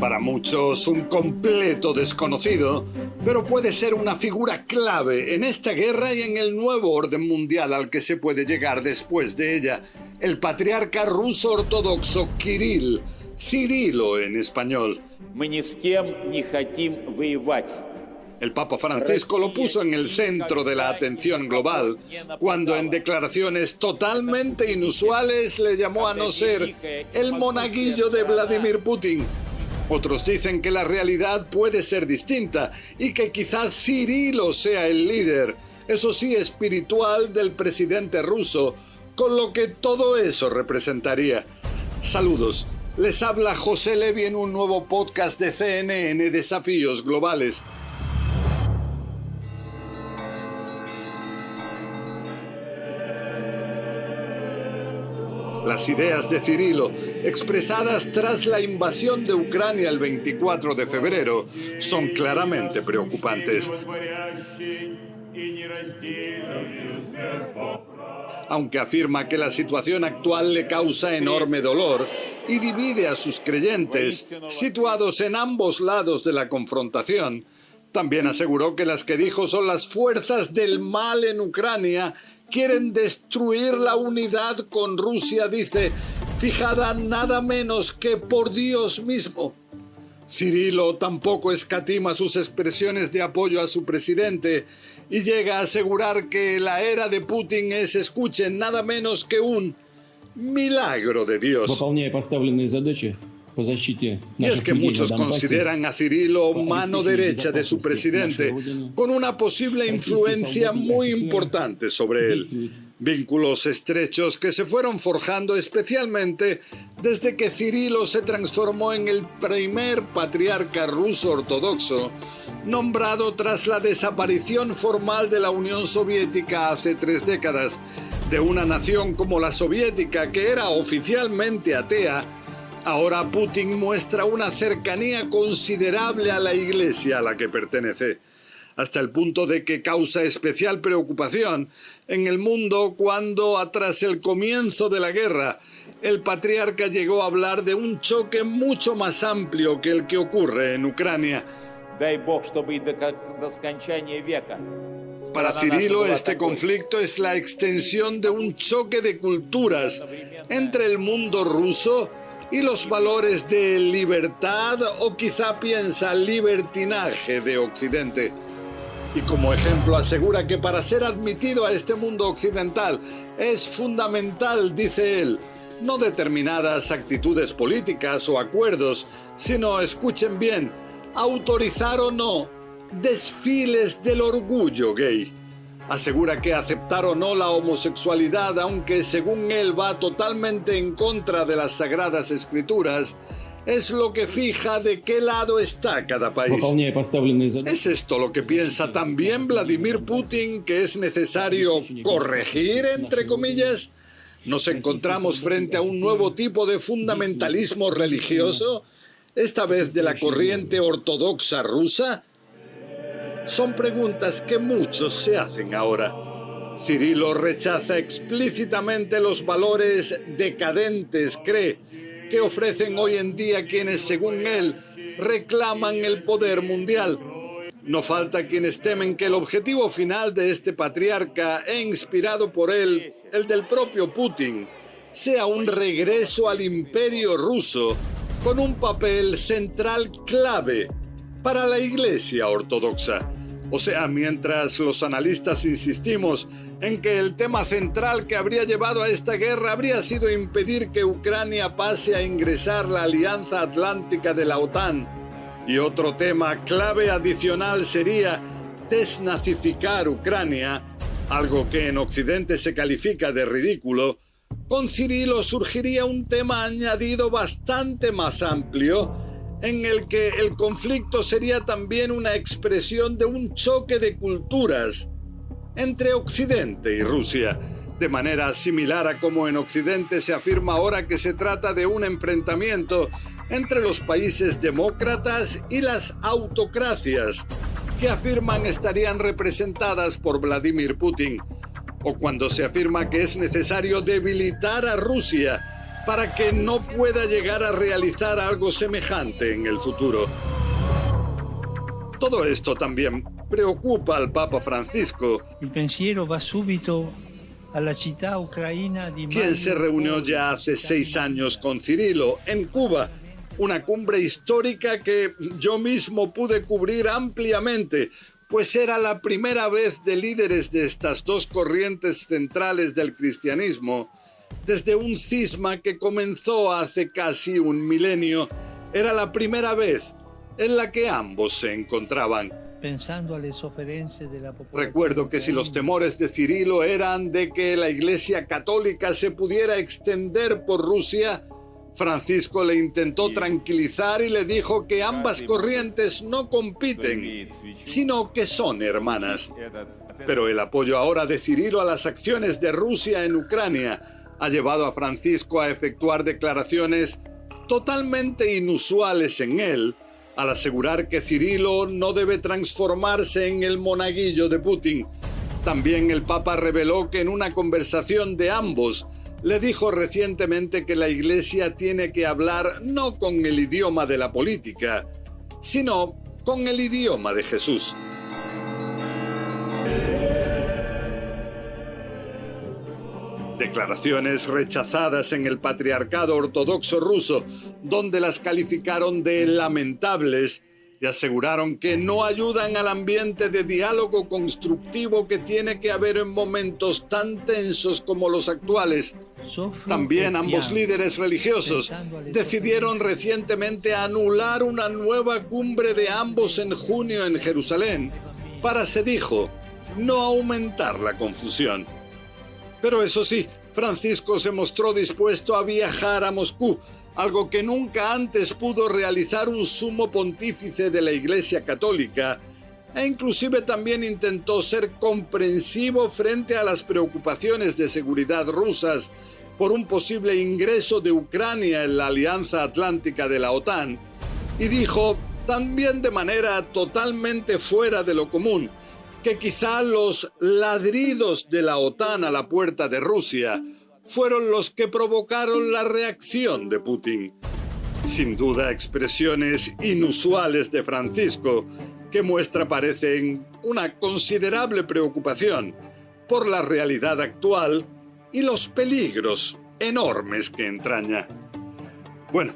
Para muchos un completo desconocido, pero puede ser una figura clave en esta guerra y en el nuevo orden mundial al que se puede llegar después de ella, el patriarca ruso ortodoxo Kirill, Cirilo en español. El Papa Francisco lo puso en el centro de la atención global cuando en declaraciones totalmente inusuales le llamó a no ser el monaguillo de Vladimir Putin. Otros dicen que la realidad puede ser distinta y que quizás Cirilo sea el líder, eso sí espiritual, del presidente ruso, con lo que todo eso representaría. Saludos, les habla José Levi en un nuevo podcast de CNN Desafíos Globales. Las ideas de Cirilo, expresadas tras la invasión de Ucrania el 24 de febrero, son claramente preocupantes. Aunque afirma que la situación actual le causa enorme dolor y divide a sus creyentes, situados en ambos lados de la confrontación, también aseguró que las que dijo son las fuerzas del mal en Ucrania quieren destruir la unidad con Rusia, dice, fijada nada menos que por Dios mismo. Cirilo tampoco escatima sus expresiones de apoyo a su presidente y llega a asegurar que la era de Putin es, escuchen, nada menos que un milagro de Dios. Y es que muchos consideran a Cirilo mano derecha de su presidente, con una posible influencia muy importante sobre él. Vínculos estrechos que se fueron forjando especialmente desde que Cirilo se transformó en el primer patriarca ruso ortodoxo, nombrado tras la desaparición formal de la Unión Soviética hace tres décadas, de una nación como la soviética que era oficialmente atea Ahora Putin muestra una cercanía considerable a la iglesia a la que pertenece, hasta el punto de que causa especial preocupación en el mundo cuando, tras el comienzo de la guerra, el patriarca llegó a hablar de un choque mucho más amplio que el que ocurre en Ucrania. Para Cirilo, este conflicto es la extensión de un choque de culturas entre el mundo ruso y los valores de libertad o quizá piensa libertinaje de Occidente. Y como ejemplo asegura que para ser admitido a este mundo occidental es fundamental, dice él, no determinadas actitudes políticas o acuerdos, sino, escuchen bien, autorizar o no desfiles del orgullo gay asegura que aceptar o no la homosexualidad, aunque según él va totalmente en contra de las sagradas escrituras, es lo que fija de qué lado está cada país. ¿Es esto lo que piensa también Vladimir Putin que es necesario corregir, entre comillas? ¿Nos encontramos frente a un nuevo tipo de fundamentalismo religioso? Esta vez de la corriente ortodoxa rusa, son preguntas que muchos se hacen ahora. Cirilo rechaza explícitamente los valores decadentes, cree, que ofrecen hoy en día quienes, según él, reclaman el poder mundial. No falta quienes temen que el objetivo final de este patriarca, e inspirado por él, el del propio Putin, sea un regreso al imperio ruso con un papel central clave para la Iglesia Ortodoxa. O sea, mientras los analistas insistimos en que el tema central que habría llevado a esta guerra habría sido impedir que Ucrania pase a ingresar la Alianza Atlántica de la OTAN, y otro tema clave adicional sería desnazificar Ucrania, algo que en Occidente se califica de ridículo, con Cirilo surgiría un tema añadido bastante más amplio, en el que el conflicto sería también una expresión de un choque de culturas entre Occidente y Rusia, de manera similar a como en Occidente se afirma ahora que se trata de un enfrentamiento entre los países demócratas y las autocracias, que afirman estarían representadas por Vladimir Putin, o cuando se afirma que es necesario debilitar a Rusia, para que no pueda llegar a realizar algo semejante en el futuro. Todo esto también preocupa al Papa Francisco, El pensiero va subito alla città ucraina di quien se reunió ya hace seis años con Cirilo en Cuba, una cumbre histórica que yo mismo pude cubrir ampliamente, pues era la primera vez de líderes de estas dos corrientes centrales del cristianismo, desde un cisma que comenzó hace casi un milenio, era la primera vez en la que ambos se encontraban. pensando Recuerdo que si los temores de Cirilo eran de que la Iglesia Católica se pudiera extender por Rusia, Francisco le intentó tranquilizar y le dijo que ambas corrientes no compiten, sino que son hermanas. Pero el apoyo ahora de Cirilo a las acciones de Rusia en Ucrania ha llevado a Francisco a efectuar declaraciones totalmente inusuales en él, al asegurar que Cirilo no debe transformarse en el monaguillo de Putin. También el Papa reveló que en una conversación de ambos le dijo recientemente que la Iglesia tiene que hablar no con el idioma de la política, sino con el idioma de Jesús. Declaraciones rechazadas en el patriarcado ortodoxo ruso, donde las calificaron de lamentables y aseguraron que no ayudan al ambiente de diálogo constructivo que tiene que haber en momentos tan tensos como los actuales. También ambos líderes religiosos decidieron recientemente anular una nueva cumbre de ambos en junio en Jerusalén para, se dijo, no aumentar la confusión. Pero eso sí, Francisco se mostró dispuesto a viajar a Moscú, algo que nunca antes pudo realizar un sumo pontífice de la Iglesia Católica, e inclusive también intentó ser comprensivo frente a las preocupaciones de seguridad rusas por un posible ingreso de Ucrania en la Alianza Atlántica de la OTAN, y dijo, también de manera totalmente fuera de lo común, que quizá los ladridos de la OTAN a la puerta de Rusia fueron los que provocaron la reacción de Putin. Sin duda expresiones inusuales de Francisco, que muestra parecen una considerable preocupación por la realidad actual y los peligros enormes que entraña. Bueno,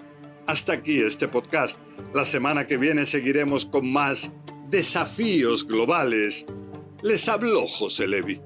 hasta aquí este podcast. La semana que viene seguiremos con más desafíos globales. Les habló José Levi.